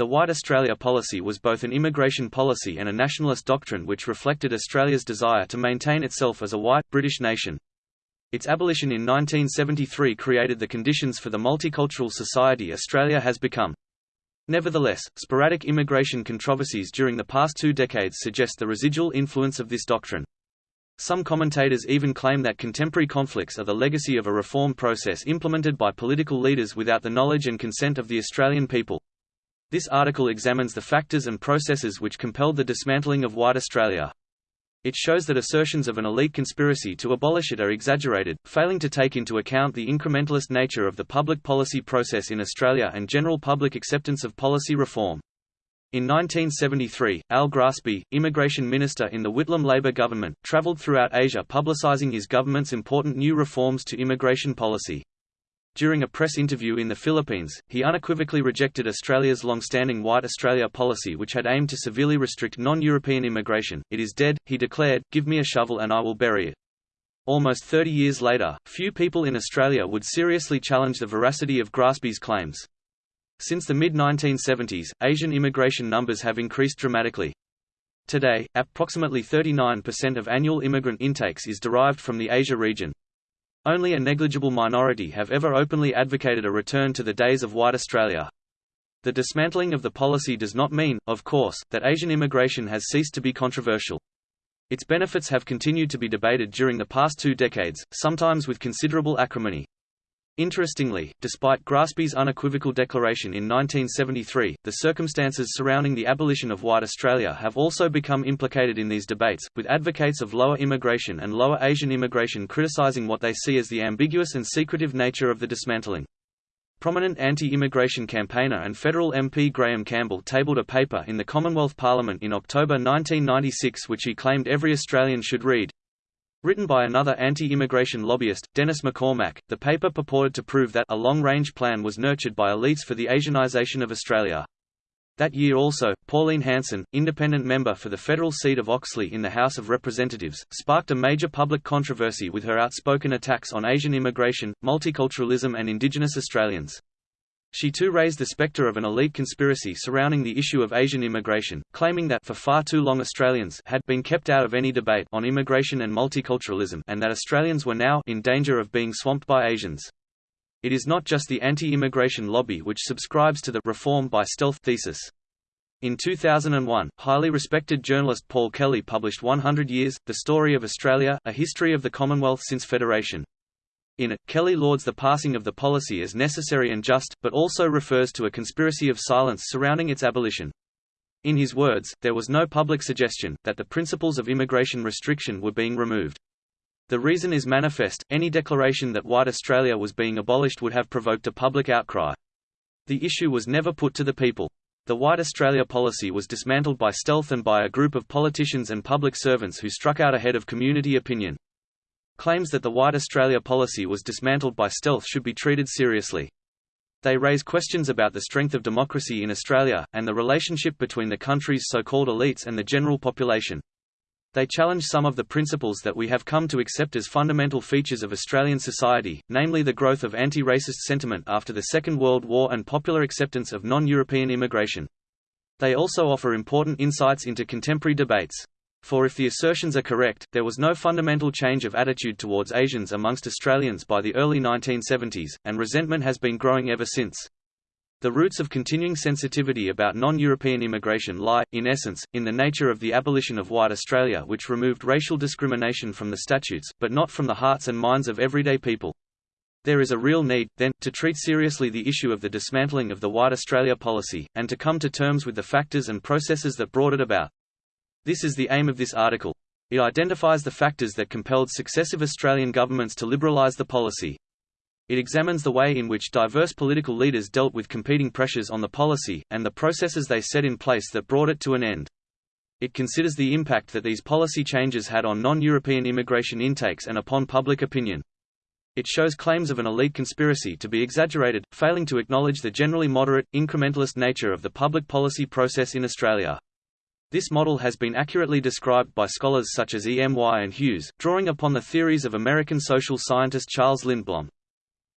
The White Australia policy was both an immigration policy and a nationalist doctrine which reflected Australia's desire to maintain itself as a white, British nation. Its abolition in 1973 created the conditions for the multicultural society Australia has become. Nevertheless, sporadic immigration controversies during the past two decades suggest the residual influence of this doctrine. Some commentators even claim that contemporary conflicts are the legacy of a reform process implemented by political leaders without the knowledge and consent of the Australian people. This article examines the factors and processes which compelled the dismantling of white Australia. It shows that assertions of an elite conspiracy to abolish it are exaggerated, failing to take into account the incrementalist nature of the public policy process in Australia and general public acceptance of policy reform. In 1973, Al Grassby, immigration minister in the Whitlam Labor government, travelled throughout Asia publicising his government's important new reforms to immigration policy. During a press interview in the Philippines, he unequivocally rejected Australia's long-standing White Australia policy which had aimed to severely restrict non-European immigration. It is dead, he declared, give me a shovel and I will bury it. Almost 30 years later, few people in Australia would seriously challenge the veracity of Grassby's claims. Since the mid-1970s, Asian immigration numbers have increased dramatically. Today, approximately 39% of annual immigrant intakes is derived from the Asia region, only a negligible minority have ever openly advocated a return to the days of white Australia. The dismantling of the policy does not mean, of course, that Asian immigration has ceased to be controversial. Its benefits have continued to be debated during the past two decades, sometimes with considerable acrimony. Interestingly, despite Grassby's unequivocal declaration in 1973, the circumstances surrounding the abolition of white Australia have also become implicated in these debates, with advocates of lower immigration and lower Asian immigration criticizing what they see as the ambiguous and secretive nature of the dismantling. Prominent anti-immigration campaigner and federal MP Graeme Campbell tabled a paper in the Commonwealth Parliament in October 1996 which he claimed every Australian should read. Written by another anti-immigration lobbyist, Denis McCormack, the paper purported to prove that a long-range plan was nurtured by elites for the Asianization of Australia. That year also, Pauline Hanson, independent member for the federal seat of Oxley in the House of Representatives, sparked a major public controversy with her outspoken attacks on Asian immigration, multiculturalism and Indigenous Australians. She too raised the spectre of an elite conspiracy surrounding the issue of Asian immigration, claiming that for far too long Australians had been kept out of any debate on immigration and multiculturalism and that Australians were now in danger of being swamped by Asians. It is not just the anti-immigration lobby which subscribes to the reform by stealth thesis. In 2001, highly respected journalist Paul Kelly published 100 Years, The Story of Australia, A History of the Commonwealth Since Federation. In it, Kelly lauds the passing of the policy as necessary and just, but also refers to a conspiracy of silence surrounding its abolition. In his words, there was no public suggestion, that the principles of immigration restriction were being removed. The reason is manifest, any declaration that white Australia was being abolished would have provoked a public outcry. The issue was never put to the people. The White Australia policy was dismantled by stealth and by a group of politicians and public servants who struck out ahead of community opinion. Claims that the White Australia policy was dismantled by stealth should be treated seriously. They raise questions about the strength of democracy in Australia, and the relationship between the country's so-called elites and the general population. They challenge some of the principles that we have come to accept as fundamental features of Australian society, namely the growth of anti-racist sentiment after the Second World War and popular acceptance of non-European immigration. They also offer important insights into contemporary debates. For if the assertions are correct, there was no fundamental change of attitude towards Asians amongst Australians by the early 1970s, and resentment has been growing ever since. The roots of continuing sensitivity about non-European immigration lie, in essence, in the nature of the abolition of white Australia which removed racial discrimination from the statutes, but not from the hearts and minds of everyday people. There is a real need, then, to treat seriously the issue of the dismantling of the White Australia policy, and to come to terms with the factors and processes that brought it about. This is the aim of this article. It identifies the factors that compelled successive Australian governments to liberalise the policy. It examines the way in which diverse political leaders dealt with competing pressures on the policy, and the processes they set in place that brought it to an end. It considers the impact that these policy changes had on non-European immigration intakes and upon public opinion. It shows claims of an elite conspiracy to be exaggerated, failing to acknowledge the generally moderate, incrementalist nature of the public policy process in Australia. This model has been accurately described by scholars such as E. M. Y. and Hughes, drawing upon the theories of American social scientist Charles Lindblom.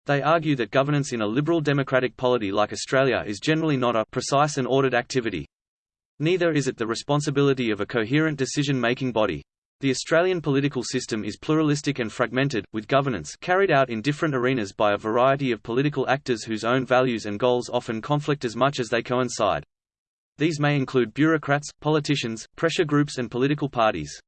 They argue that governance in a liberal democratic polity like Australia is generally not a precise and ordered activity. Neither is it the responsibility of a coherent decision-making body. The Australian political system is pluralistic and fragmented, with governance carried out in different arenas by a variety of political actors whose own values and goals often conflict as much as they coincide. These may include bureaucrats, politicians, pressure groups and political parties.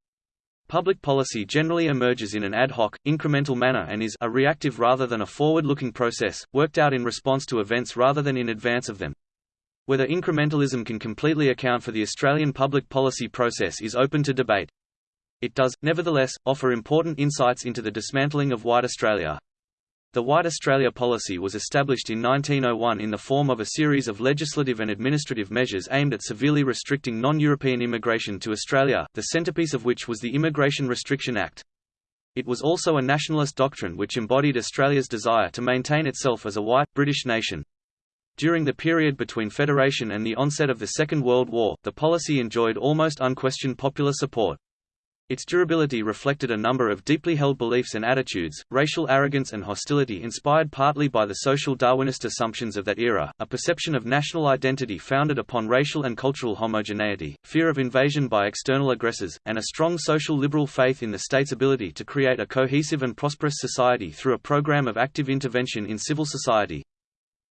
Public policy generally emerges in an ad hoc, incremental manner and is a reactive rather than a forward-looking process, worked out in response to events rather than in advance of them. Whether incrementalism can completely account for the Australian public policy process is open to debate. It does, nevertheless, offer important insights into the dismantling of White Australia. The White Australia policy was established in 1901 in the form of a series of legislative and administrative measures aimed at severely restricting non-European immigration to Australia, the centrepiece of which was the Immigration Restriction Act. It was also a nationalist doctrine which embodied Australia's desire to maintain itself as a white, British nation. During the period between Federation and the onset of the Second World War, the policy enjoyed almost unquestioned popular support. Its durability reflected a number of deeply held beliefs and attitudes, racial arrogance and hostility inspired partly by the social Darwinist assumptions of that era, a perception of national identity founded upon racial and cultural homogeneity, fear of invasion by external aggressors, and a strong social liberal faith in the state's ability to create a cohesive and prosperous society through a program of active intervention in civil society.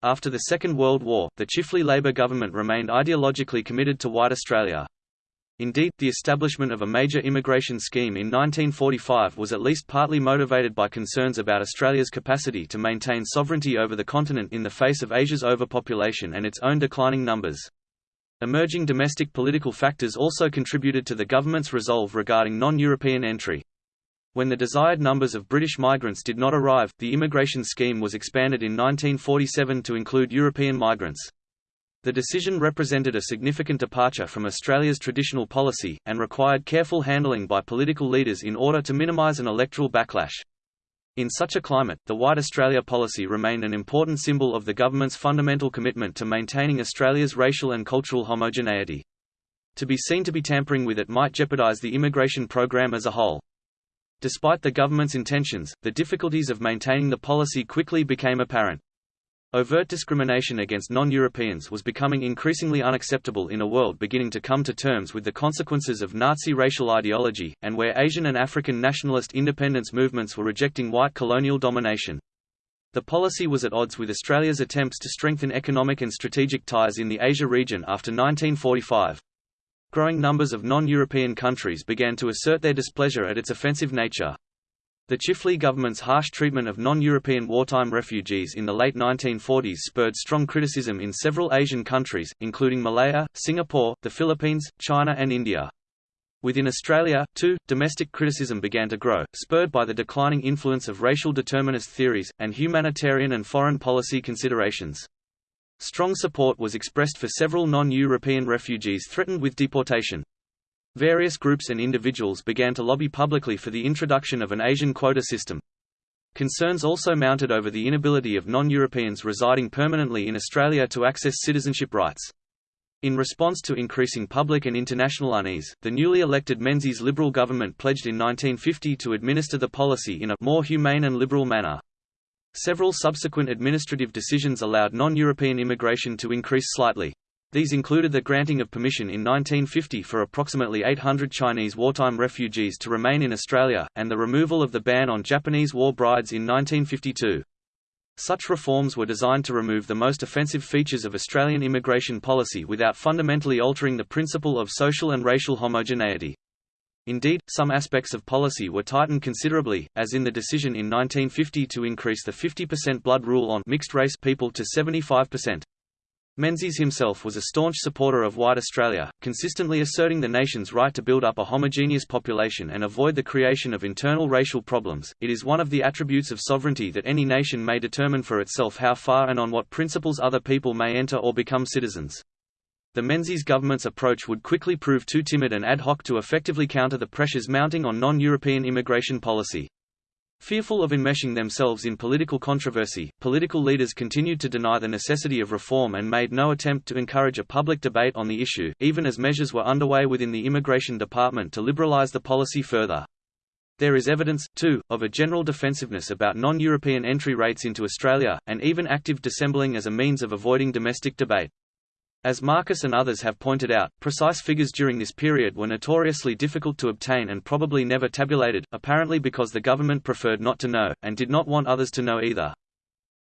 After the Second World War, the Chifley Labour government remained ideologically committed to white Australia. Indeed, the establishment of a major immigration scheme in 1945 was at least partly motivated by concerns about Australia's capacity to maintain sovereignty over the continent in the face of Asia's overpopulation and its own declining numbers. Emerging domestic political factors also contributed to the government's resolve regarding non-European entry. When the desired numbers of British migrants did not arrive, the immigration scheme was expanded in 1947 to include European migrants. The decision represented a significant departure from Australia's traditional policy, and required careful handling by political leaders in order to minimise an electoral backlash. In such a climate, the White Australia policy remained an important symbol of the government's fundamental commitment to maintaining Australia's racial and cultural homogeneity. To be seen to be tampering with it might jeopardise the immigration program as a whole. Despite the government's intentions, the difficulties of maintaining the policy quickly became apparent. Overt discrimination against non-Europeans was becoming increasingly unacceptable in a world beginning to come to terms with the consequences of Nazi racial ideology, and where Asian and African nationalist independence movements were rejecting white colonial domination. The policy was at odds with Australia's attempts to strengthen economic and strategic ties in the Asia region after 1945. Growing numbers of non-European countries began to assert their displeasure at its offensive nature. The Chifley government's harsh treatment of non-European wartime refugees in the late 1940s spurred strong criticism in several Asian countries, including Malaya, Singapore, the Philippines, China and India. Within Australia, too, domestic criticism began to grow, spurred by the declining influence of racial determinist theories, and humanitarian and foreign policy considerations. Strong support was expressed for several non-European refugees threatened with deportation. Various groups and individuals began to lobby publicly for the introduction of an Asian quota system. Concerns also mounted over the inability of non-Europeans residing permanently in Australia to access citizenship rights. In response to increasing public and international unease, the newly elected Menzies Liberal government pledged in 1950 to administer the policy in a more humane and liberal manner. Several subsequent administrative decisions allowed non-European immigration to increase slightly. These included the granting of permission in 1950 for approximately 800 Chinese wartime refugees to remain in Australia, and the removal of the ban on Japanese war brides in 1952. Such reforms were designed to remove the most offensive features of Australian immigration policy without fundamentally altering the principle of social and racial homogeneity. Indeed, some aspects of policy were tightened considerably, as in the decision in 1950 to increase the 50% blood rule on mixed-race people to 75%. Menzies himself was a staunch supporter of white Australia, consistently asserting the nation's right to build up a homogeneous population and avoid the creation of internal racial problems. It is one of the attributes of sovereignty that any nation may determine for itself how far and on what principles other people may enter or become citizens. The Menzies government's approach would quickly prove too timid and ad hoc to effectively counter the pressures mounting on non-European immigration policy. Fearful of enmeshing themselves in political controversy, political leaders continued to deny the necessity of reform and made no attempt to encourage a public debate on the issue, even as measures were underway within the Immigration Department to liberalize the policy further. There is evidence, too, of a general defensiveness about non-European entry rates into Australia, and even active dissembling as a means of avoiding domestic debate. As Markus and others have pointed out, precise figures during this period were notoriously difficult to obtain and probably never tabulated, apparently because the government preferred not to know, and did not want others to know either.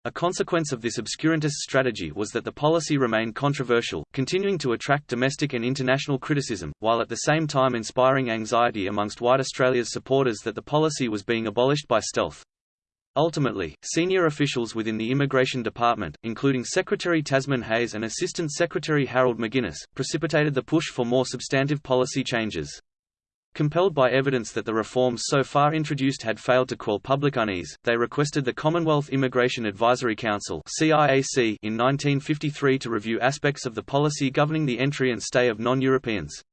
A consequence of this obscurantist strategy was that the policy remained controversial, continuing to attract domestic and international criticism, while at the same time inspiring anxiety amongst white Australia's supporters that the policy was being abolished by stealth. Ultimately, senior officials within the Immigration Department, including Secretary Tasman Heyes and Assistant Secretary Harold McGuinness, precipitated the push for more substantive policy changes. Compelled by evidence that the reforms so far introduced had failed to quell public unease, they requested the Commonwealth Immigration Advisory Council in 1953 to review aspects of the policy governing the entry and stay of non-Europeans.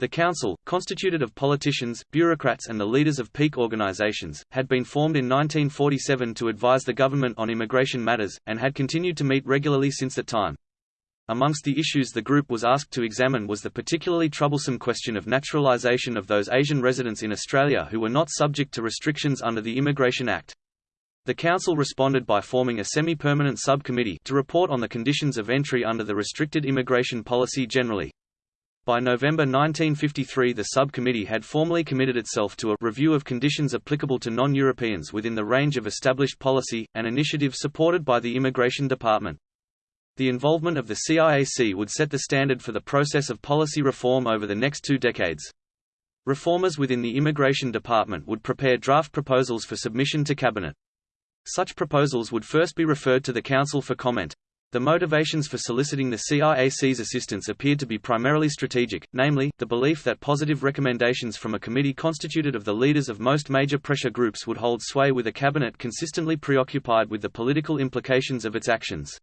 The council, constituted of politicians, bureaucrats and the leaders of peak organizations, had been formed in 1947 to advise the government on immigration matters, and had continued to meet regularly since that time. Amongst the issues the group was asked to examine was the particularly troublesome question of naturalization of those Asian residents in Australia who were not subject to restrictions under the Immigration Act. The Council responded by forming a semi-permanent subcommittee to report on the conditions of entry under the restricted immigration policy generally. By November 1953 the subcommittee had formally committed itself to a review of conditions applicable to non-Europeans within the range of established policy, an initiative supported by the Immigration Department. The involvement of the CIAC would set the standard for the process of policy reform over the next two decades. Reformers within the Immigration Department would prepare draft proposals for submission to Cabinet. Such proposals would first be referred to the Council for comment. The motivations for soliciting the CIAC's assistance appeared to be primarily strategic, namely, the belief that positive recommendations from a committee constituted of the leaders of most major pressure groups would hold sway with a cabinet consistently preoccupied with the political implications of its actions.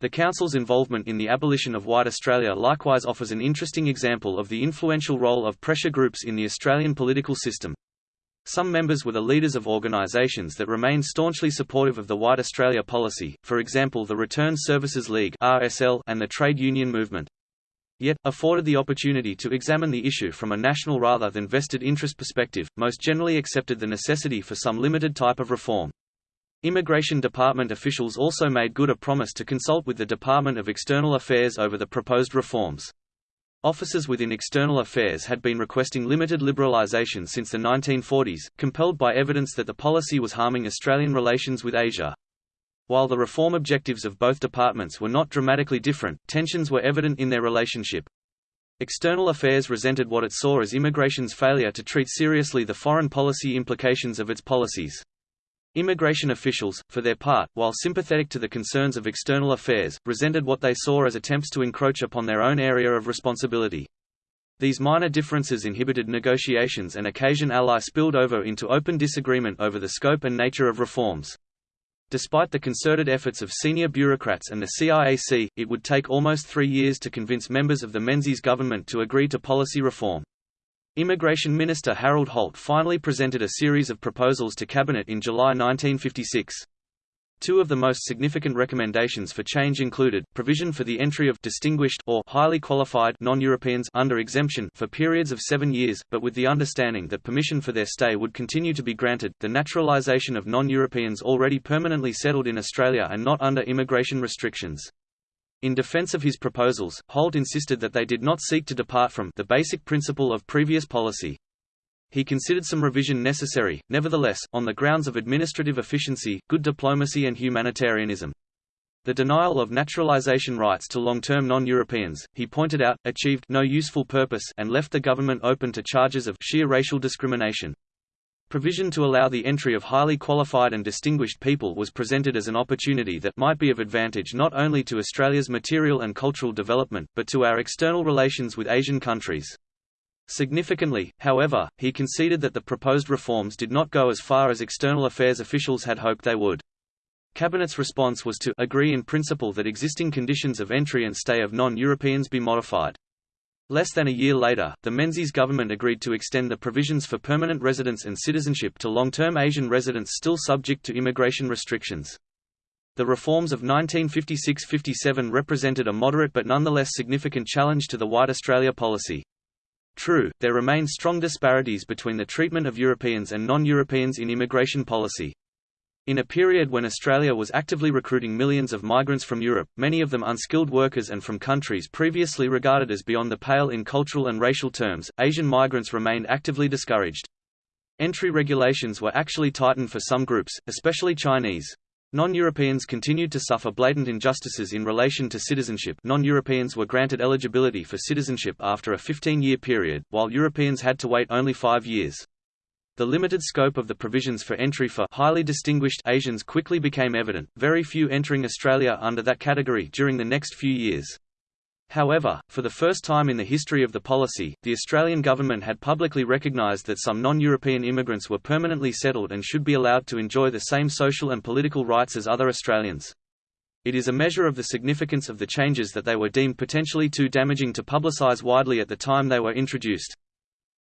The Council's involvement in the abolition of White Australia likewise offers an interesting example of the influential role of pressure groups in the Australian political system. Some members were the leaders of organisations that remained staunchly supportive of the White Australia policy, for example the Return Services League (RSL) and the trade union movement. Yet, afforded the opportunity to examine the issue from a national rather than vested interest perspective, most generally accepted the necessity for some limited type of reform. Immigration Department officials also made good a promise to consult with the Department of External Affairs over the proposed reforms. Officers within External Affairs had been requesting limited liberalisation since the 1940s, compelled by evidence that the policy was harming Australian relations with Asia. While the reform objectives of both departments were not dramatically different, tensions were evident in their relationship. External Affairs resented what it saw as immigration's failure to treat seriously the foreign policy implications of its policies. Immigration officials, for their part, while sympathetic to the concerns of external affairs, resented what they saw as attempts to encroach upon their own area of responsibility. These minor differences inhibited negotiations and occasion ally spilled over into open disagreement over the scope and nature of reforms. Despite the concerted efforts of senior bureaucrats and the CIAC, it would take almost three years to convince members of the Menzies government to agree to policy reform. Immigration Minister Harold Holt finally presented a series of proposals to Cabinet in July 1956. Two of the most significant recommendations for change included, provision for the entry of distinguished or highly qualified non-Europeans under exemption for periods of seven years, but with the understanding that permission for their stay would continue to be granted, the naturalisation of non-Europeans already permanently settled in Australia and not under immigration restrictions. In defense of his proposals, Holt insisted that they did not seek to depart from the basic principle of previous policy. He considered some revision necessary, nevertheless, on the grounds of administrative efficiency, good diplomacy and humanitarianism. The denial of naturalization rights to long-term non-Europeans, he pointed out, achieved no useful purpose and left the government open to charges of sheer racial discrimination. Provision to allow the entry of highly qualified and distinguished people was presented as an opportunity that might be of advantage not only to Australia's material and cultural development, but to our external relations with Asian countries. Significantly, however, he conceded that the proposed reforms did not go as far as external affairs officials had hoped they would. Cabinet's response was to agree in principle that existing conditions of entry and stay of non-Europeans be modified. Less than a year later, the Menzies government agreed to extend the provisions for permanent residence and citizenship to long-term Asian residents still subject to immigration restrictions. The reforms of 1956–57 represented a moderate but nonetheless significant challenge to the White Australia policy. True, there remain strong disparities between the treatment of Europeans and non-Europeans in immigration policy. In a period when Australia was actively recruiting millions of migrants from Europe, many of them unskilled workers and from countries previously regarded as beyond the pale in cultural and racial terms, Asian migrants remained actively discouraged. Entry regulations were actually tightened for some groups, especially Chinese. Non-Europeans continued to suffer blatant injustices in relation to citizenship non-Europeans were granted eligibility for citizenship after a 15-year period, while Europeans had to wait only five years. The limited scope of the provisions for entry for highly distinguished Asians quickly became evident, very few entering Australia under that category during the next few years. However, for the first time in the history of the policy, the Australian government had publicly recognised that some non-European immigrants were permanently settled and should be allowed to enjoy the same social and political rights as other Australians. It is a measure of the significance of the changes that they were deemed potentially too damaging to publicise widely at the time they were introduced.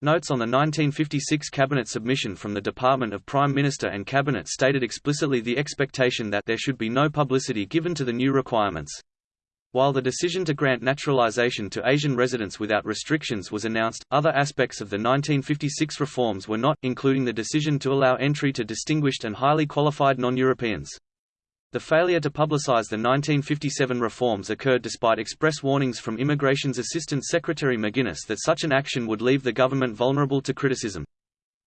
Notes on the 1956 Cabinet submission from the Department of Prime Minister and Cabinet stated explicitly the expectation that there should be no publicity given to the new requirements. While the decision to grant naturalization to Asian residents without restrictions was announced, other aspects of the 1956 reforms were not, including the decision to allow entry to distinguished and highly qualified non-Europeans. The failure to publicize the 1957 reforms occurred despite express warnings from Immigration's Assistant Secretary McGuinness that such an action would leave the government vulnerable to criticism.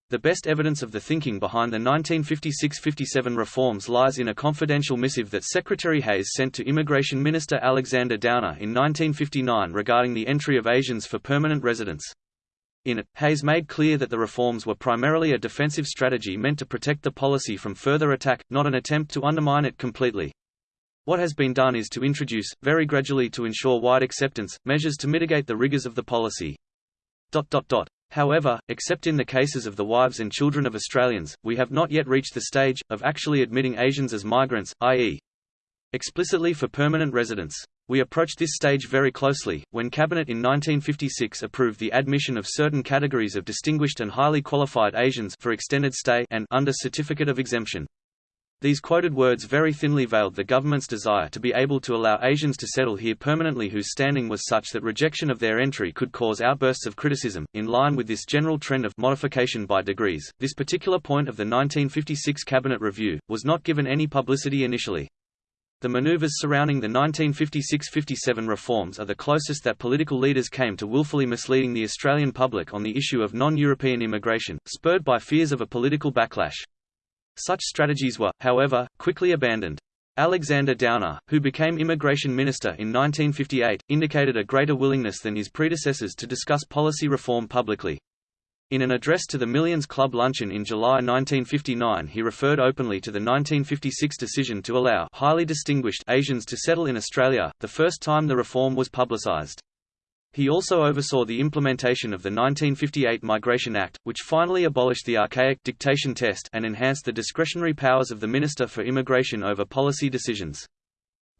The best evidence of the thinking behind the 1956–57 reforms lies in a confidential missive that Secretary Heyes sent to Immigration Minister Alexander Downer in 1959 regarding the entry of Asians for permanent residence. In it, Heyes made clear that the reforms were primarily a defensive strategy meant to protect the policy from further attack, not an attempt to undermine it completely. What has been done is to introduce, very gradually to ensure wide acceptance, measures to mitigate the rigors of the policy. However, except in the cases of the wives and children of Australians, we have not yet reached the stage, of actually admitting Asians as migrants, i.e. explicitly for permanent residence. We approached this stage very closely, when Cabinet in 1956 approved the admission of certain categories of distinguished and highly qualified Asians for extended stay and under certificate of exemption. These quoted words very thinly veiled the government's desire to be able to allow Asians to settle here permanently whose standing was such that rejection of their entry could cause outbursts of criticism. In line with this general trend of modification by degrees, this particular point of the 1956 Cabinet Review, was not given any publicity initially. The maneuvers surrounding the 1956–57 reforms are the closest that political leaders came to willfully misleading the Australian public on the issue of non-European immigration, spurred by fears of a political backlash. Such strategies were, however, quickly abandoned. Alexander Downer, who became Immigration Minister in 1958, indicated a greater willingness than his predecessors to discuss policy reform publicly. In an address to the Millions Club luncheon in July 1959 he referred openly to the 1956 decision to allow highly distinguished Asians to settle in Australia, the first time the reform was publicised. He also oversaw the implementation of the 1958 Migration Act, which finally abolished the archaic dictation test and enhanced the discretionary powers of the Minister for Immigration over policy decisions.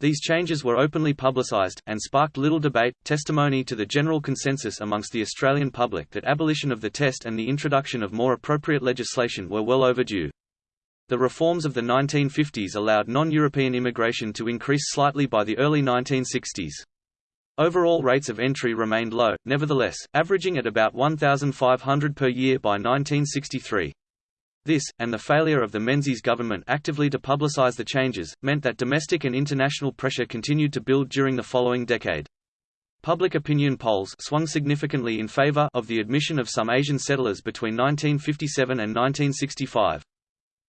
These changes were openly publicised, and sparked little debate, testimony to the general consensus amongst the Australian public that abolition of the test and the introduction of more appropriate legislation were well overdue. The reforms of the 1950s allowed non-European immigration to increase slightly by the early 1960s. Overall rates of entry remained low, nevertheless, averaging at about 1,500 per year by 1963. This, and the failure of the Menzies government actively to publicise the changes, meant that domestic and international pressure continued to build during the following decade. Public opinion polls swung significantly in favour of the admission of some Asian settlers between 1957 and 1965.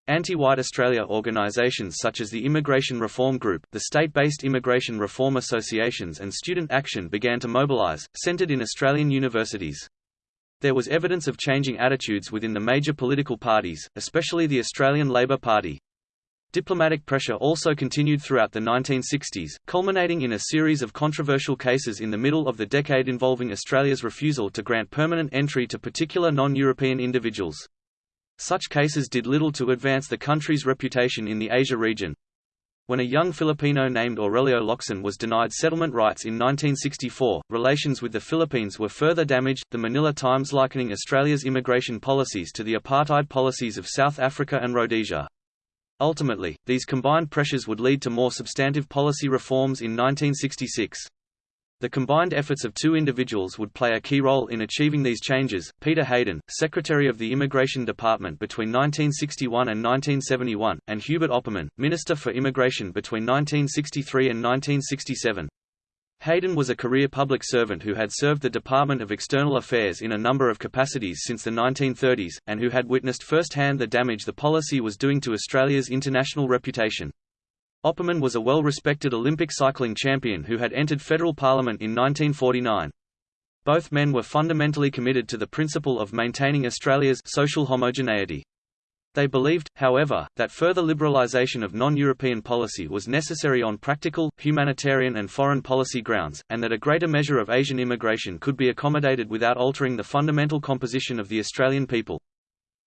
Anti-white Australia organisations such as the Immigration Reform Group, the state-based immigration reform associations and Student Action began to mobilise, centred in Australian universities. There was evidence of changing attitudes within the major political parties, especially the Australian Labor Party. Diplomatic pressure also continued throughout the 1960s, culminating in a series of controversial cases in the middle of the decade involving Australia's refusal to grant permanent entry to particular non-European individuals. Such cases did little to advance the country's reputation in the Asia region. When a young Filipino named Aurelio Locsin was denied settlement rights in 1964, relations with the Philippines were further damaged, the Manila Times likening Australia's immigration policies to the apartheid policies of South Africa and Rhodesia. Ultimately, these combined pressures would lead to more substantive policy reforms in 1966. The combined efforts of two individuals would play a key role in achieving these changes. Peter Heydon, Secretary of the Immigration Department between 1961 and 1971, and Hubert Opperman, Minister for Immigration between 1963 and 1967. Heydon was a career public servant who had served the Department of External Affairs in a number of capacities since the 1930s, and who had witnessed firsthand the damage the policy was doing to Australia's international reputation. Opperman was a well-respected Olympic cycling champion who had entered federal parliament in 1949. Both men were fundamentally committed to the principle of maintaining Australia's social homogeneity. They believed, however, that further liberalisation of non-European policy was necessary on practical, humanitarian and foreign policy grounds, and that a greater measure of Asian immigration could be accommodated without altering the fundamental composition of the Australian people.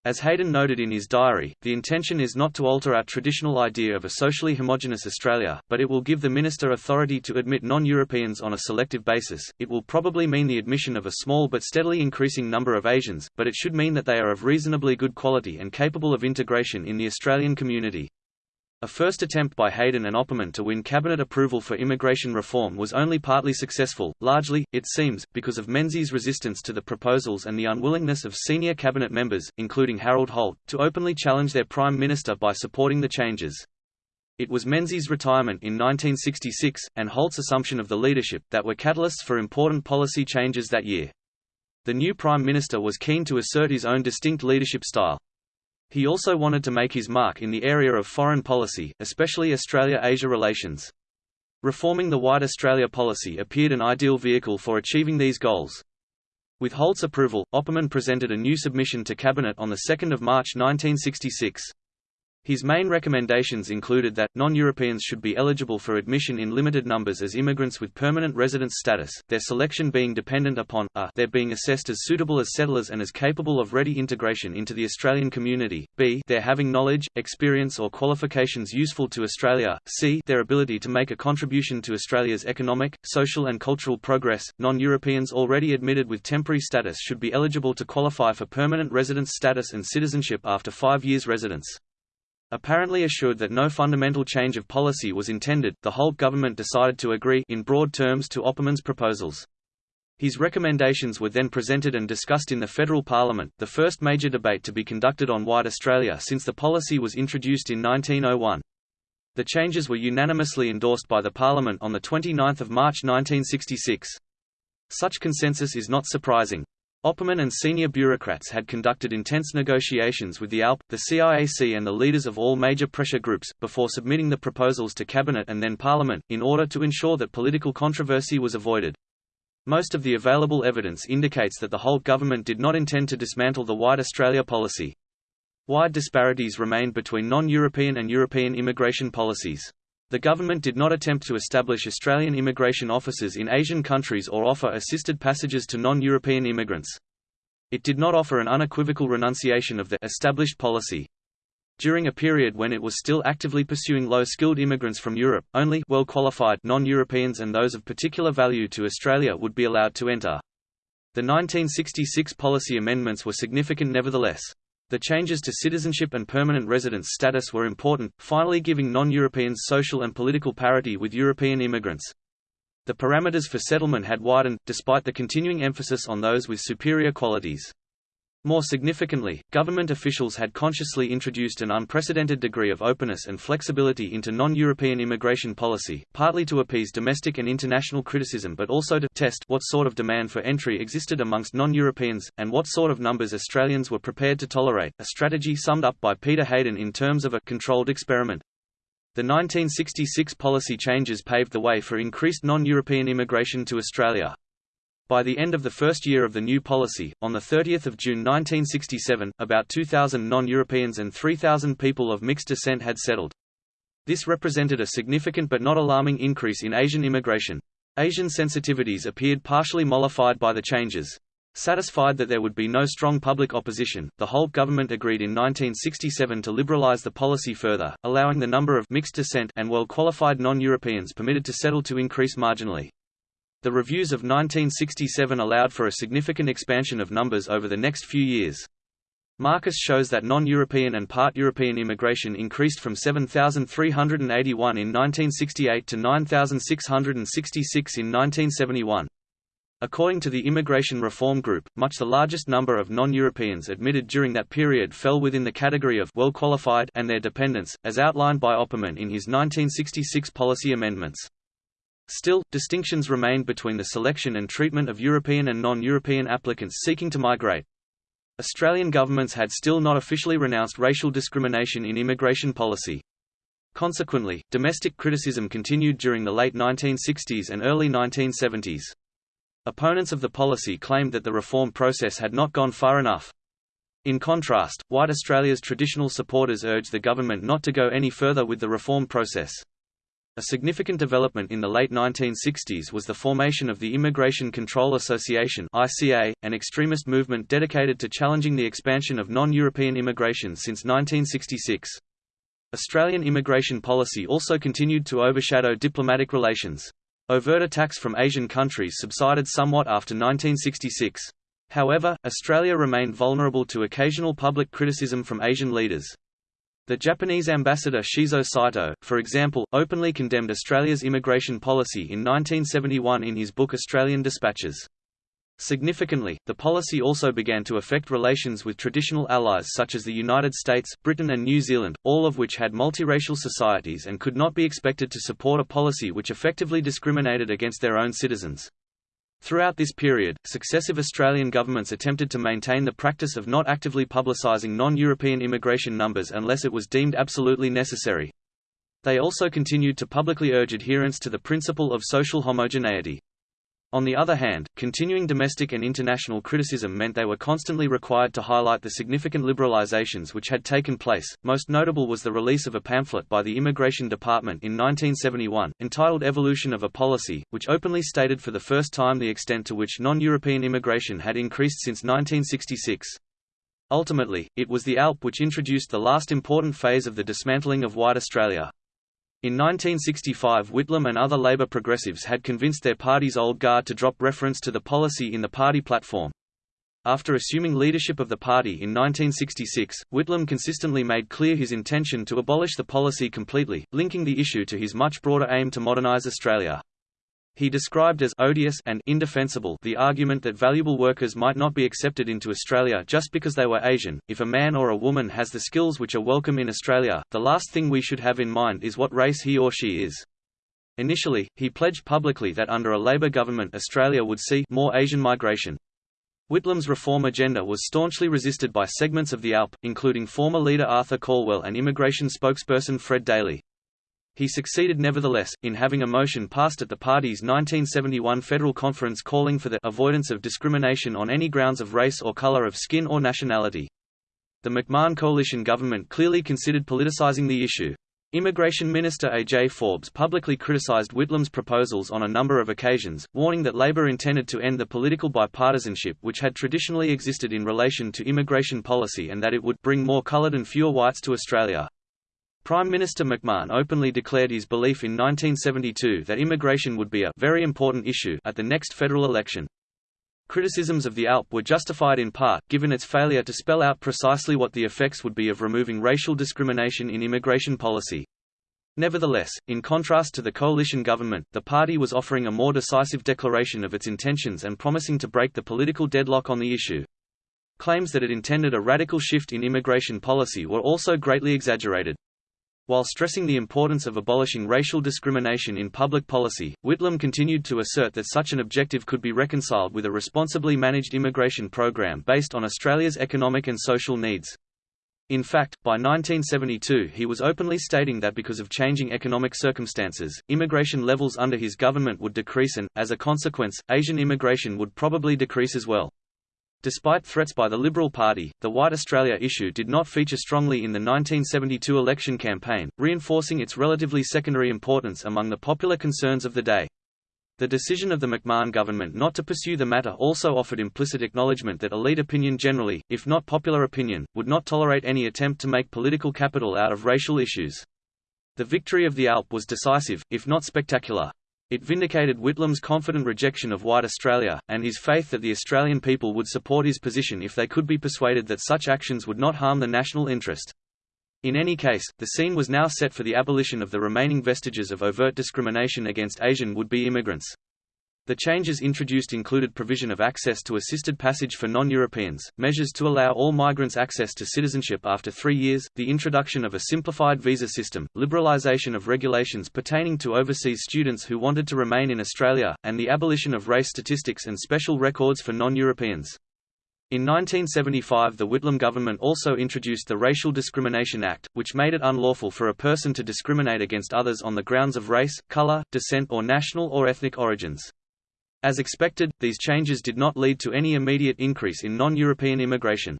As Heydon noted in his diary, the intention is not to alter our traditional idea of a socially homogenous Australia, but it will give the minister authority to admit non-Europeans on a selective basis. It will probably mean the admission of a small but steadily increasing number of Asians, but it should mean that they are of reasonably good quality and capable of integration in the Australian community. A first attempt by Heydon and Opperman to win cabinet approval for immigration reform was only partly successful, largely, it seems, because of Menzies' resistance to the proposals and the unwillingness of senior cabinet members, including Harold Holt, to openly challenge their prime minister by supporting the changes. It was Menzies' retirement in 1966, and Holt's assumption of the leadership, that were catalysts for important policy changes that year. The new prime minister was keen to assert his own distinct leadership style. He also wanted to make his mark in the area of foreign policy, especially Australia-Asia relations. Reforming the White Australia policy appeared an ideal vehicle for achieving these goals. With Holt's approval, Opperman presented a new submission to Cabinet on 2 March 1966. His main recommendations included that, non-Europeans should be eligible for admission in limited numbers as immigrants with permanent residence status, their selection being dependent upon, a their being assessed as suitable as settlers and as capable of ready integration into the Australian community, b their having knowledge, experience or qualifications useful to Australia, c their ability to make a contribution to Australia's economic, social and cultural progress. Non-Europeans already admitted with temporary status should be eligible to qualify for permanent residence status and citizenship after five years residence. Apparently assured that no fundamental change of policy was intended, the Holt government decided to agree in broad terms to Opperman's proposals. His recommendations were then presented and discussed in the federal parliament, the first major debate to be conducted on White Australia since the policy was introduced in 1901. The changes were unanimously endorsed by the parliament on 29 March 1966. Such consensus is not surprising. Opperman and senior bureaucrats had conducted intense negotiations with the ALP, the CIAC and the leaders of all major pressure groups, before submitting the proposals to Cabinet and then Parliament, in order to ensure that political controversy was avoided. Most of the available evidence indicates that the Holt government did not intend to dismantle the White Australia policy. Wide disparities remained between non-European and European immigration policies. The government did not attempt to establish Australian immigration offices in Asian countries or offer assisted passages to non-European immigrants. It did not offer an unequivocal renunciation of the established policy. During a period when it was still actively pursuing low-skilled immigrants from Europe, only well-qualified non-Europeans and those of particular value to Australia would be allowed to enter. The 1966 policy amendments were significant nevertheless. The changes to citizenship and permanent residence status were important, finally giving non-Europeans social and political parity with European immigrants. The parameters for settlement had widened, despite the continuing emphasis on those with superior qualities. More significantly, government officials had consciously introduced an unprecedented degree of openness and flexibility into non-European immigration policy, partly to appease domestic and international criticism but also to test what sort of demand for entry existed amongst non-Europeans, and what sort of numbers Australians were prepared to tolerate, a strategy summed up by Peter Heydon in terms of a controlled experiment. The 1966 policy changes paved the way for increased non-European immigration to Australia. By the end of the first year of the new policy, on 30 June 1967, about 2,000 non-Europeans and 3,000 people of mixed descent had settled. This represented a significant but not alarming increase in Asian immigration. Asian sensitivities appeared partially mollified by the changes. Satisfied that there would be no strong public opposition, the Holt government agreed in 1967 to liberalize the policy further, allowing the number of mixed descent and well-qualified non-Europeans permitted to settle to increase marginally. The reviews of 1967 allowed for a significant expansion of numbers over the next few years. Markus shows that non-European and part European immigration increased from 7,381 in 1968 to 9,666 in 1971. According to the Immigration Reform Group, much the largest number of non-Europeans admitted during that period fell within the category of well qualified and their dependents, as outlined by Opperman in his 1966 policy amendments. Still, distinctions remained between the selection and treatment of European and non-European applicants seeking to migrate. Australian governments had still not officially renounced racial discrimination in immigration policy. Consequently, domestic criticism continued during the late 1960s and early 1970s. Opponents of the policy claimed that the reform process had not gone far enough. In contrast, white Australia's traditional supporters urged the government not to go any further with the reform process. A significant development in the late 1960s was the formation of the Immigration Control Association (ICA), an extremist movement dedicated to challenging the expansion of non-European immigration since 1966. Australian immigration policy also continued to overshadow diplomatic relations. Overt attacks from Asian countries subsided somewhat after 1966. However, Australia remained vulnerable to occasional public criticism from Asian leaders. The Japanese ambassador Shizo Saito, for example, openly condemned Australia's immigration policy in 1971 in his book Australian Dispatches. Significantly, the policy also began to affect relations with traditional allies such as the United States, Britain and New Zealand, all of which had multiracial societies and could not be expected to support a policy which effectively discriminated against their own citizens. Throughout this period, successive Australian governments attempted to maintain the practice of not actively publicising non-European immigration numbers unless it was deemed absolutely necessary. They also continued to publicly urge adherence to the principle of social homogeneity. On the other hand, continuing domestic and international criticism meant they were constantly required to highlight the significant liberalizations which had taken place. Most notable was the release of a pamphlet by the Immigration Department in 1971, entitled Evolution of a Policy, which openly stated for the first time the extent to which non-European immigration had increased since 1966. Ultimately, it was the ALP which introduced the last important phase of the dismantling of white Australia. In 1965 Whitlam and other Labour progressives had convinced their party's old guard to drop reference to the policy in the party platform. After assuming leadership of the party in 1966, Whitlam consistently made clear his intention to abolish the policy completely, linking the issue to his much broader aim to modernise Australia. He described as odious and indefensible the argument that valuable workers might not be accepted into Australia just because they were Asian. If a man or a woman has the skills which are welcome in Australia, the last thing we should have in mind is what race he or she is. Initially, he pledged publicly that under a Labour government Australia would see more Asian migration. Whitlam's reform agenda was staunchly resisted by segments of the ALP, including former leader Arthur Calwell and immigration spokesperson Fred Daly. He succeeded nevertheless, in having a motion passed at the party's 1971 Federal Conference calling for the avoidance of discrimination on any grounds of race or color of skin or nationality. The McMahon coalition government clearly considered politicizing the issue. Immigration Minister A.J. Forbes publicly criticized Whitlam's proposals on a number of occasions, warning that Labor intended to end the political bipartisanship which had traditionally existed in relation to immigration policy and that it would bring more colored and fewer whites to Australia. Prime Minister McMahon openly declared his belief in 1972 that immigration would be a very important issue at the next federal election. Criticisms of the ALP were justified in part, given its failure to spell out precisely what the effects would be of removing racial discrimination in immigration policy. Nevertheless, in contrast to the coalition government, the party was offering a more decisive declaration of its intentions and promising to break the political deadlock on the issue. Claims that it intended a radical shift in immigration policy were also greatly exaggerated. While stressing the importance of abolishing racial discrimination in public policy, Whitlam continued to assert that such an objective could be reconciled with a responsibly managed immigration program based on Australia's economic and social needs. In fact, by 1972 he was openly stating that because of changing economic circumstances, immigration levels under his government would decrease and, as a consequence, Asian immigration would probably decrease as well. Despite threats by the Liberal Party, the White Australia issue did not feature strongly in the 1972 election campaign, reinforcing its relatively secondary importance among the popular concerns of the day. The decision of the McMahon government not to pursue the matter also offered implicit acknowledgement that elite opinion generally, if not popular opinion, would not tolerate any attempt to make political capital out of racial issues. The victory of the ALP was decisive, if not spectacular. It vindicated Whitlam's confident rejection of white Australia, and his faith that the Australian people would support his position if they could be persuaded that such actions would not harm the national interest. In any case, the scene was now set for the abolition of the remaining vestiges of overt discrimination against Asian would-be immigrants. The changes introduced included provision of access to assisted passage for non-Europeans, measures to allow all migrants access to citizenship after three years, the introduction of a simplified visa system, liberalisation of regulations pertaining to overseas students who wanted to remain in Australia, and the abolition of race statistics and special records for non-Europeans. In 1975 the Whitlam government also introduced the Racial Discrimination Act, which made it unlawful for a person to discriminate against others on the grounds of race, color, descent or national or ethnic origins. As expected, these changes did not lead to any immediate increase in non-European immigration.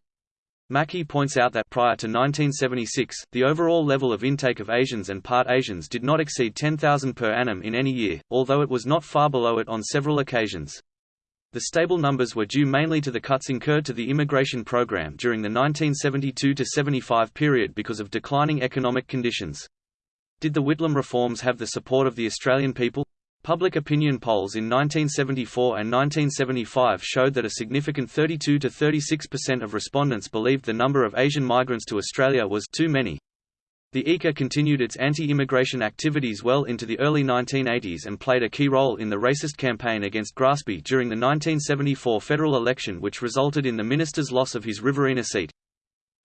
Mackie points out that prior to 1976, the overall level of intake of Asians and part Asians did not exceed 10,000 per annum in any year, although it was not far below it on several occasions. The stable numbers were due mainly to the cuts incurred to the immigration program during the 1972–75 period because of declining economic conditions. Did the Whitlam reforms have the support of the Australian people? Public opinion polls in 1974 and 1975 showed that a significant 32 to 36% of respondents believed the number of Asian migrants to Australia was too many. The ICA continued its anti-immigration activities well into the early 1980s and played a key role in the racist campaign against Grassby during the 1974 federal election which resulted in the minister's loss of his Riverina seat.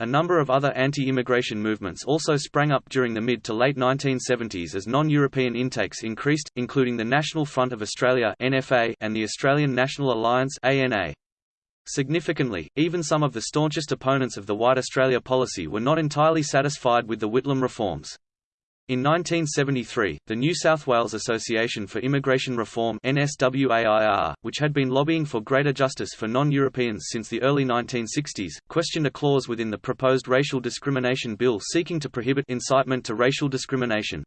A number of other anti-immigration movements also sprang up during the mid to late 1970s as non-European intakes increased, including the National Front of Australia (NFA) and the Australian National Alliance (ANA). Significantly, even some of the staunchest opponents of the White Australia policy were not entirely satisfied with the Whitlam reforms. In 1973, the New South Wales Association for Immigration Reform NSWAIR, which had been lobbying for greater justice for non-Europeans since the early 1960s, questioned a clause within the proposed racial discrimination bill seeking to prohibit incitement to racial discrimination.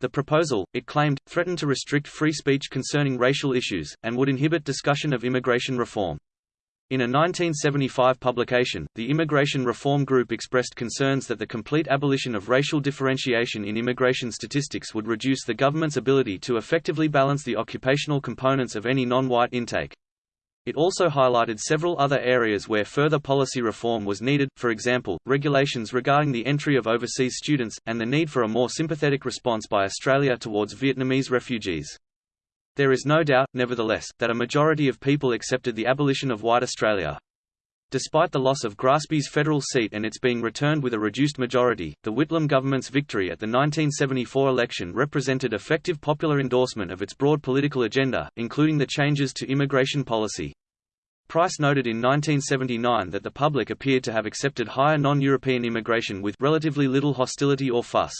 The proposal, it claimed, threatened to restrict free speech concerning racial issues, and would inhibit discussion of immigration reform. In a 1975 publication, the Immigration Reform Group expressed concerns that the complete abolition of racial differentiation in immigration statistics would reduce the government's ability to effectively balance the occupational components of any non-white intake. It also highlighted several other areas where further policy reform was needed, for example, regulations regarding the entry of overseas students, and the need for a more sympathetic response by Australia towards Vietnamese refugees. There is no doubt, nevertheless, that a majority of people accepted the abolition of white Australia. Despite the loss of Grassby's federal seat and its being returned with a reduced majority, the Whitlam government's victory at the 1974 election represented effective popular endorsement of its broad political agenda, including the changes to immigration policy. Price noted in 1979 that the public appeared to have accepted higher non-European immigration with relatively little hostility or fuss.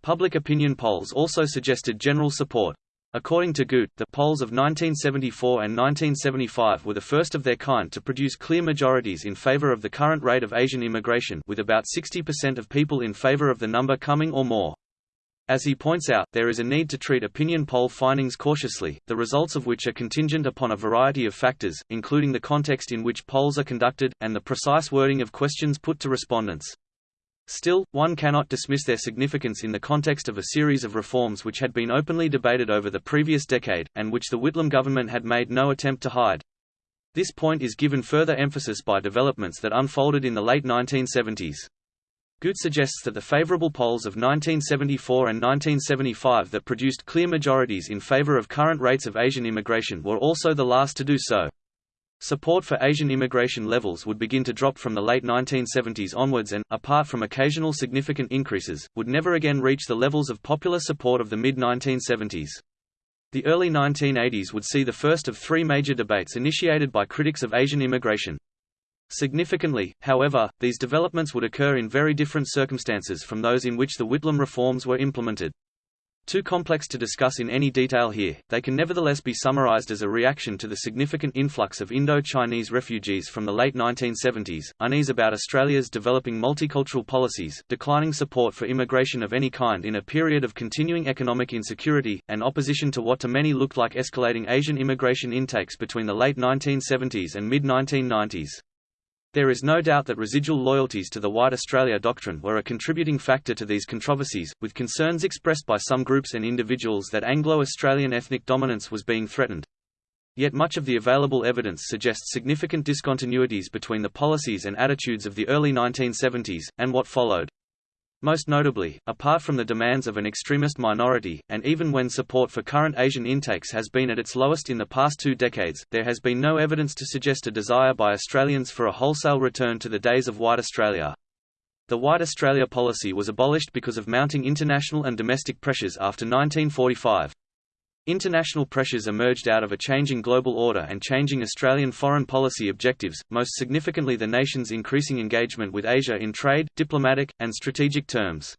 Public opinion polls also suggested general support. According to Goot, the polls of 1974 and 1975 were the first of their kind to produce clear majorities in favor of the current rate of Asian immigration with about 60% of people in favor of the number coming or more. As he points out, there is a need to treat opinion poll findings cautiously, the results of which are contingent upon a variety of factors, including the context in which polls are conducted, and the precise wording of questions put to respondents. Still, one cannot dismiss their significance in the context of a series of reforms which had been openly debated over the previous decade, and which the Whitlam government had made no attempt to hide. This point is given further emphasis by developments that unfolded in the late 1970s. Goot suggests that the favorable polls of 1974 and 1975 that produced clear majorities in favor of current rates of Asian immigration were also the last to do so. Support for Asian immigration levels would begin to drop from the late 1970s onwards and, apart from occasional significant increases, would never again reach the levels of popular support of the mid-1970s. The early 1980s would see the first of three major debates initiated by critics of Asian immigration. Significantly, however, these developments would occur in very different circumstances from those in which the Whitlam reforms were implemented. Too complex to discuss in any detail here, they can nevertheless be summarized as a reaction to the significant influx of Indo-Chinese refugees from the late 1970s, unease about Australia's developing multicultural policies, declining support for immigration of any kind in a period of continuing economic insecurity, and opposition to what to many looked like escalating Asian immigration intakes between the late 1970s and mid-1990s. There is no doubt that residual loyalties to the White Australia doctrine were a contributing factor to these controversies, with concerns expressed by some groups and individuals that Anglo-Australian ethnic dominance was being threatened. Yet much of the available evidence suggests significant discontinuities between the policies and attitudes of the early 1970s, and what followed. Most notably, apart from the demands of an extremist minority, and even when support for current Asian intakes has been at its lowest in the past two decades, there has been no evidence to suggest a desire by Australians for a wholesale return to the days of White Australia. The White Australia policy was abolished because of mounting international and domestic pressures after 1945. International pressures emerged out of a changing global order and changing Australian foreign policy objectives, most significantly the nation's increasing engagement with Asia in trade, diplomatic, and strategic terms.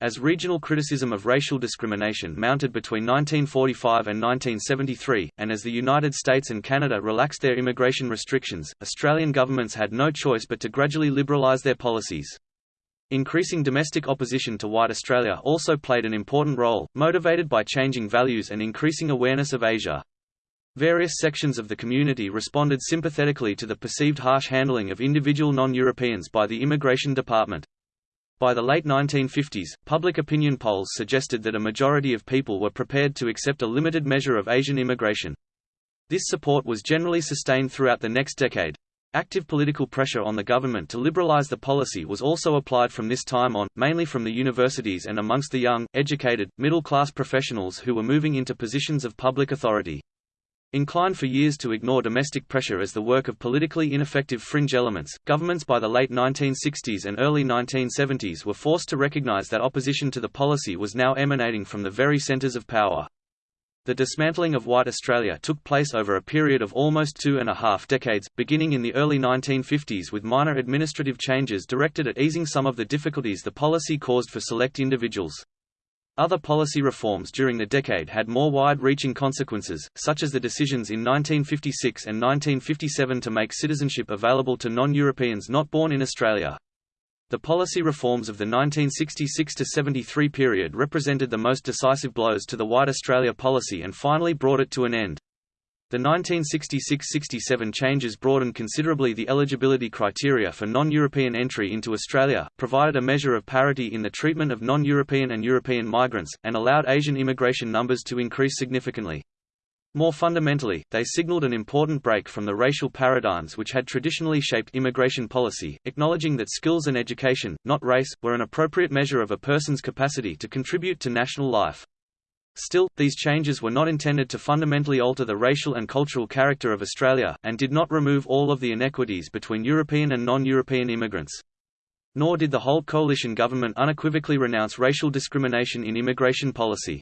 As regional criticism of racial discrimination mounted between 1945 and 1973, and as the United States and Canada relaxed their immigration restrictions, Australian governments had no choice but to gradually liberalise their policies. Increasing domestic opposition to White Australia also played an important role, motivated by changing values and increasing awareness of Asia. Various sections of the community responded sympathetically to the perceived harsh handling of individual non-Europeans by the Immigration Department. By the late 1950s, public opinion polls suggested that a majority of people were prepared to accept a limited measure of Asian immigration. This support was generally sustained throughout the next decade. Active political pressure on the government to liberalize the policy was also applied from this time on, mainly from the universities and amongst the young, educated, middle-class professionals who were moving into positions of public authority. Inclined for years to ignore domestic pressure as the work of politically ineffective fringe elements, governments by the late 1960s and early 1970s were forced to recognize that opposition to the policy was now emanating from the very centers of power. The dismantling of White Australia took place over a period of almost two and a half decades, beginning in the early 1950s with minor administrative changes directed at easing some of the difficulties the policy caused for select individuals. Other policy reforms during the decade had more wide-reaching consequences, such as the decisions in 1956 and 1957 to make citizenship available to non-Europeans not born in Australia. The policy reforms of the 1966–73 period represented the most decisive blows to the White Australia policy and finally brought it to an end. The 1966–67 changes broadened considerably the eligibility criteria for non-European entry into Australia, provided a measure of parity in the treatment of non-European and European migrants, and allowed Asian immigration numbers to increase significantly. More fundamentally, they signaled an important break from the racial paradigms which had traditionally shaped immigration policy, acknowledging that skills and education, not race, were an appropriate measure of a person's capacity to contribute to national life. Still, these changes were not intended to fundamentally alter the racial and cultural character of Australia, and did not remove all of the inequities between European and non-European immigrants. Nor did the Holt coalition government unequivocally renounce racial discrimination in immigration policy.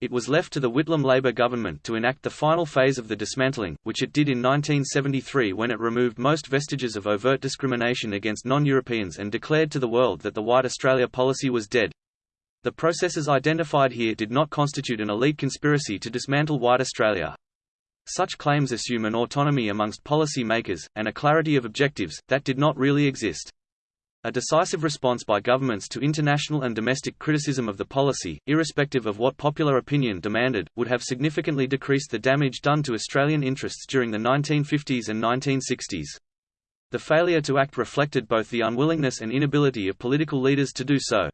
It was left to the Whitlam Labour government to enact the final phase of the dismantling, which it did in 1973 when it removed most vestiges of overt discrimination against non-Europeans and declared to the world that the White Australia policy was dead. The processes identified here did not constitute an elite conspiracy to dismantle White Australia. Such claims assume an autonomy amongst policy makers, and a clarity of objectives, that did not really exist. A decisive response by governments to international and domestic criticism of the policy, irrespective of what popular opinion demanded, would have significantly decreased the damage done to Australian interests during the 1950s and 1960s. The failure to act reflected both the unwillingness and inability of political leaders to do so.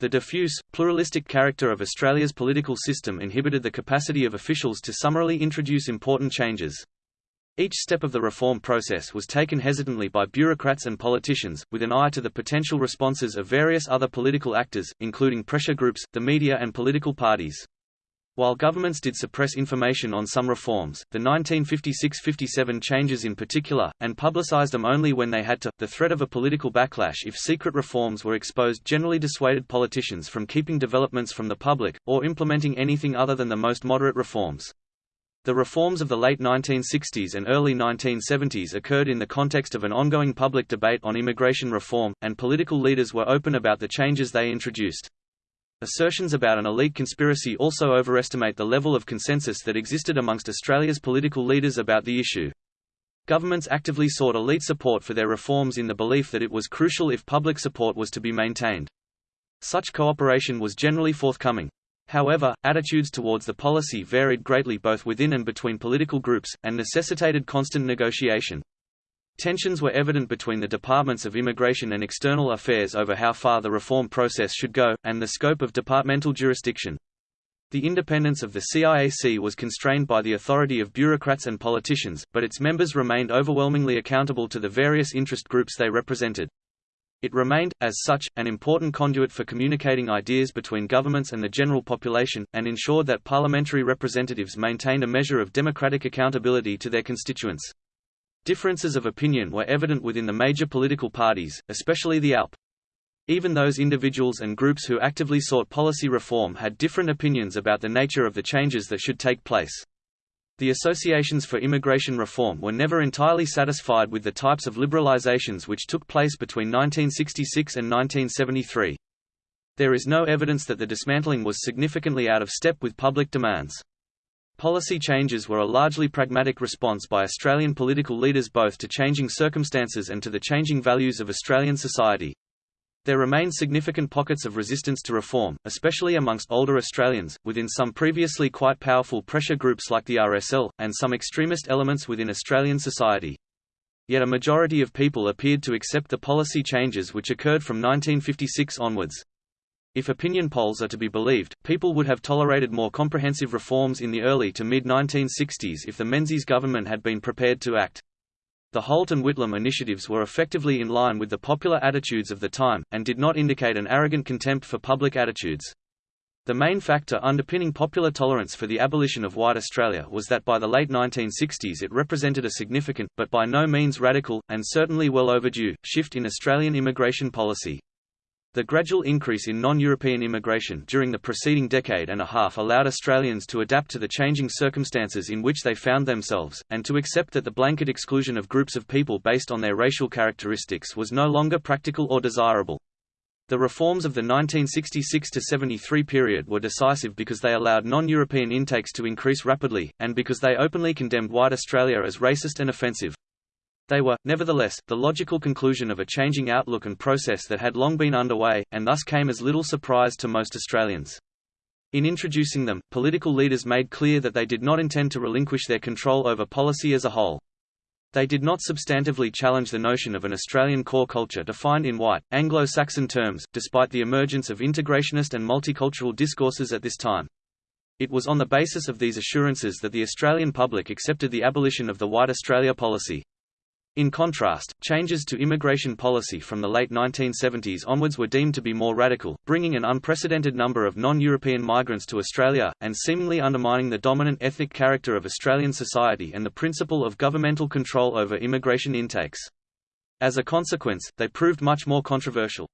The diffuse, pluralistic character of Australia's political system inhibited the capacity of officials to summarily introduce important changes. Each step of the reform process was taken hesitantly by bureaucrats and politicians, with an eye to the potential responses of various other political actors, including pressure groups, the media and political parties. While governments did suppress information on some reforms, the 1956–57 changes in particular, and publicized them only when they had to, the threat of a political backlash if secret reforms were exposed generally dissuaded politicians from keeping developments from the public, or implementing anything other than the most moderate reforms. The reforms of the late 1960s and early 1970s occurred in the context of an ongoing public debate on immigration reform, and political leaders were open about the changes they introduced. Assertions about an elite conspiracy also overestimate the level of consensus that existed amongst Australia's political leaders about the issue. Governments actively sought elite support for their reforms in the belief that it was crucial if public support was to be maintained. Such cooperation was generally forthcoming. However, attitudes towards the policy varied greatly both within and between political groups, and necessitated constant negotiation. Tensions were evident between the Departments of Immigration and External Affairs over how far the reform process should go, and the scope of departmental jurisdiction. The independence of the CIAC was constrained by the authority of bureaucrats and politicians, but its members remained overwhelmingly accountable to the various interest groups they represented. It remained, as such, an important conduit for communicating ideas between governments and the general population, and ensured that parliamentary representatives maintained a measure of democratic accountability to their constituents. Differences of opinion were evident within the major political parties, especially the ALP. Even those individuals and groups who actively sought policy reform had different opinions about the nature of the changes that should take place. The associations for immigration reform were never entirely satisfied with the types of liberalizations which took place between 1966 and 1973. There is no evidence that the dismantling was significantly out of step with public demands. Policy changes were a largely pragmatic response by Australian political leaders both to changing circumstances and to the changing values of Australian society. There remain significant pockets of resistance to reform, especially amongst older Australians, within some previously quite powerful pressure groups like the RSL, and some extremist elements within Australian society. Yet a majority of people appeared to accept the policy changes which occurred from 1956 onwards. If opinion polls are to be believed, people would have tolerated more comprehensive reforms in the early to mid-1960s if the Menzies government had been prepared to act. The Holt and Whitlam initiatives were effectively in line with the popular attitudes of the time, and did not indicate an arrogant contempt for public attitudes. The main factor underpinning popular tolerance for the abolition of white Australia was that by the late 1960s it represented a significant, but by no means radical, and certainly well overdue, shift in Australian immigration policy. The gradual increase in non-European immigration during the preceding decade and a half allowed Australians to adapt to the changing circumstances in which they found themselves, and to accept that the blanket exclusion of groups of people based on their racial characteristics was no longer practical or desirable. The reforms of the 1966–73 period were decisive because they allowed non-European intakes to increase rapidly, and because they openly condemned white Australia as racist and offensive. They were, nevertheless, the logical conclusion of a changing outlook and process that had long been underway, and thus came as little surprise to most Australians. In introducing them, political leaders made clear that they did not intend to relinquish their control over policy as a whole. They did not substantively challenge the notion of an Australian core culture defined in white, Anglo-Saxon terms, despite the emergence of integrationist and multicultural discourses at this time. It was on the basis of these assurances that the Australian public accepted the abolition of the White Australia policy. In contrast, changes to immigration policy from the late 1970s onwards were deemed to be more radical, bringing an unprecedented number of non-European migrants to Australia, and seemingly undermining the dominant ethnic character of Australian society and the principle of governmental control over immigration intakes. As a consequence, they proved much more controversial.